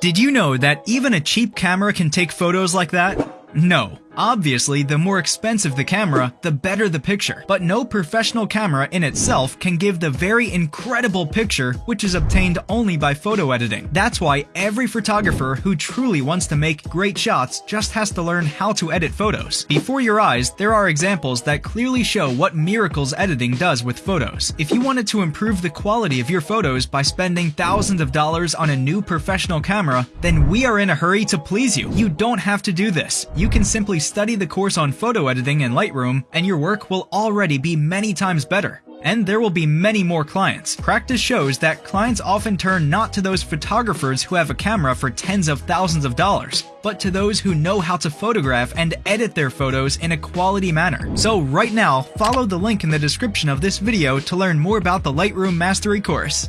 Did you know that even a cheap camera can take photos like that? No. Obviously, the more expensive the camera, the better the picture. But no professional camera in itself can give the very incredible picture which is obtained only by photo editing. That's why every photographer who truly wants to make great shots just has to learn how to edit photos. Before your eyes, there are examples that clearly show what miracles editing does with photos. If you wanted to improve the quality of your photos by spending thousands of dollars on a new professional camera, then we are in a hurry to please you. You don't have to do this. You can simply study the course on photo editing in Lightroom, and your work will already be many times better. And there will be many more clients. Practice shows that clients often turn not to those photographers who have a camera for tens of thousands of dollars, but to those who know how to photograph and edit their photos in a quality manner. So right now, follow the link in the description of this video to learn more about the Lightroom Mastery course.